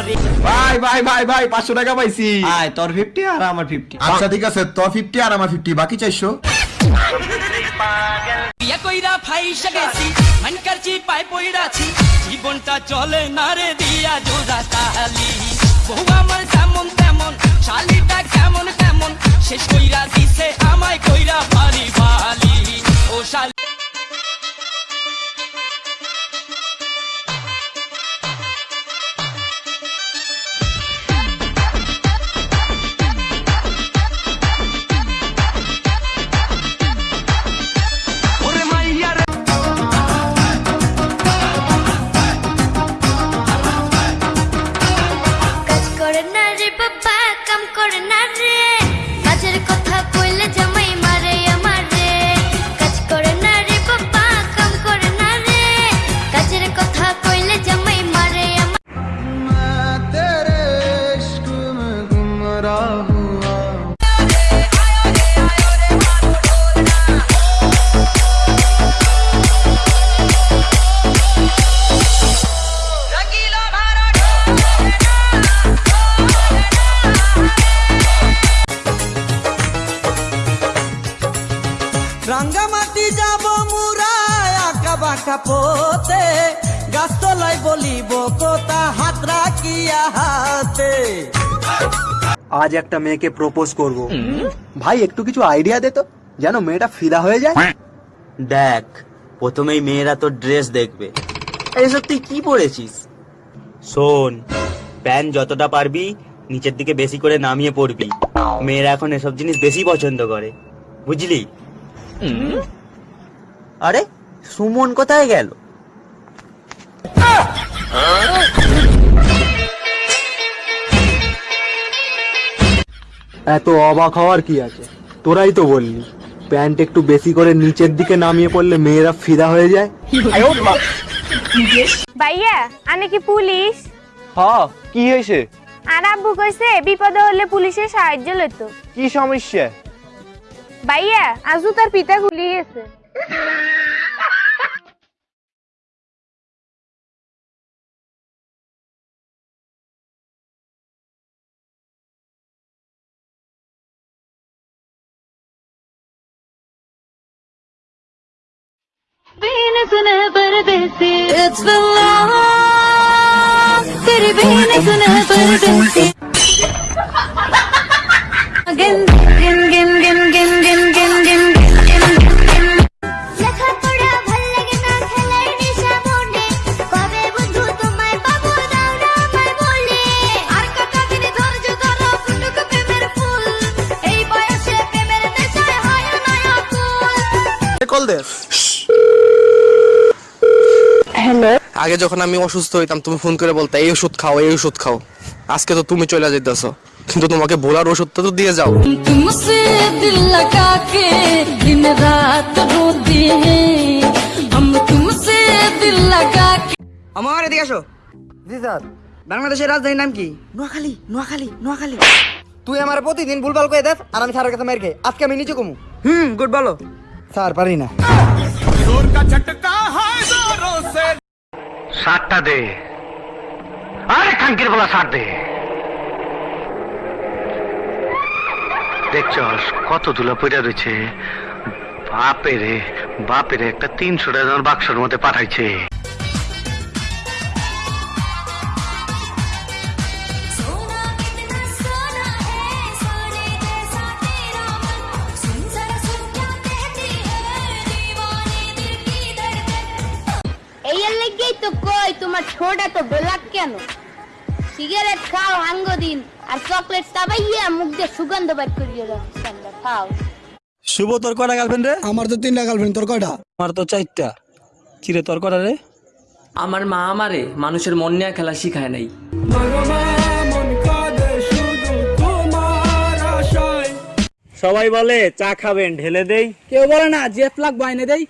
সুন্দরী ভাই ভাই ভাই ভাই পাঁচশো টাকা পাইছি। আয় তোর ফিফটি আর আমার ফিফটি আচ্ছা ঠিক আছে তোর ফিফটি আর আমার ফিফটি বাকি চারশো। বিয়া কইরা ফাইসা গেছি মান করছি পাই পইরাছি জীবনটা চলে না রে দিয়া জোড়া তালি। বউ আমার যেমন তেমন শালিটা কেমন কেমন শেষ কইরা দিছে আমায় কইরা বালি বালি Tonight. বাঁকা পোতে গাছতলায় বলিব কোথা হাত রাখিয়া হাতে। আজ একটা মেয়েকে প্রপোজ করব। ভাই একটু কিছু আইডিয়া দে তো যেন মেয়েটা ফিদা হয়ে যায়। দেখ প্রথমেই মেয়েরা তোর ড্রেস দেখবে। এসব তুই কি পরেছিস শোন প্যান্ট যতটা পারবি নিচের দিকে বেশি করে নামিয়ে পড়বি মেয়েরা এখন এসব জিনিস বেশি পছন্দ করে। বুঝলি? আরে সুমন কোথায় গেল? এত অবাক হওয়ার কি আছে? তোরাই তো বললি প্যান্ট একটু বেশি করে নিচের দিকে নামিয়ে পড়লে মেয়েরা ফিদা হয়ে যায়? ভাইয়া আনে কি পুলিশ? হ্যাঁ কি হয়েছে? আর আব্বু কইছে বিপদে হলে পুলিশের সাহায্য লইতো। কি সমস্যা? ভাইয়া আজু তার পিতা গুলি দাও না আমায় বলে আর কটা দিন ধৈর্য ধরো ফুটুক প্রেমের ফুল এই বয়সে প্রেমের নেশায় হয় না অকুল কল দে আগে যখন আমি অসুস্থ হইতাম তুমি ফোন করে বলতে এই ওষুধ খাও এই ওষুধ খাও। আজকে তো তুমি চলে যেতেছ কিন্তু তোমাকে ভোলার ওষুধটা তো দিয়ে যাও। আমার এদিকে আসো। জি স্যার বাংলাদেশের রাজধানীর নাম কি? নোয়াখালী নোয়াখালী নোয়াখালী। তুই আমার প্রতিদিন ভুলভাল করে দেখ আর আমি স্যারের কাছে মেরে আজকে আমি নিচে কমু হুম গুড বলো। স্যার পারি না। সাতটা দে। আরে খাঙ্কির বলা সার দে। দেখছস কত ধুলা পইরা রয়েছে বাপেরে বাপেরে, একটা তিনশো টাকা বাক্সর মধ্যে পাঠাইছে। তোমার ছোট তো ব্ল্যাক কেন? সিগারেট খাও হাঙ্গ দিন আর চকলেট চাবাইয়া মুখ দিয়ে সুগন্ধ বাইর করিয়ে রাখছি আমরা খাও। শুভ তোর কটা গার্লফ্রেন্ড রে? আমার তো তিনটা গার্লফ্রেন্ড তোর কয়টা? আমার তো চারটা। কিরে তোর কটা রে? আমার মা আমারে মানুষের মন নিয়ে খেলা শিখায় নাই। সবাই বলে চা খাবেন ঢেলে দেই। কেউ বলে না জেফ লাগ বাইনে দেই।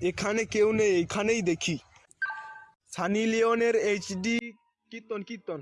এখানে কেউ নেই এখানেই দেখি। সানি লিওনের এইচডি কীর্তন কীর্তন।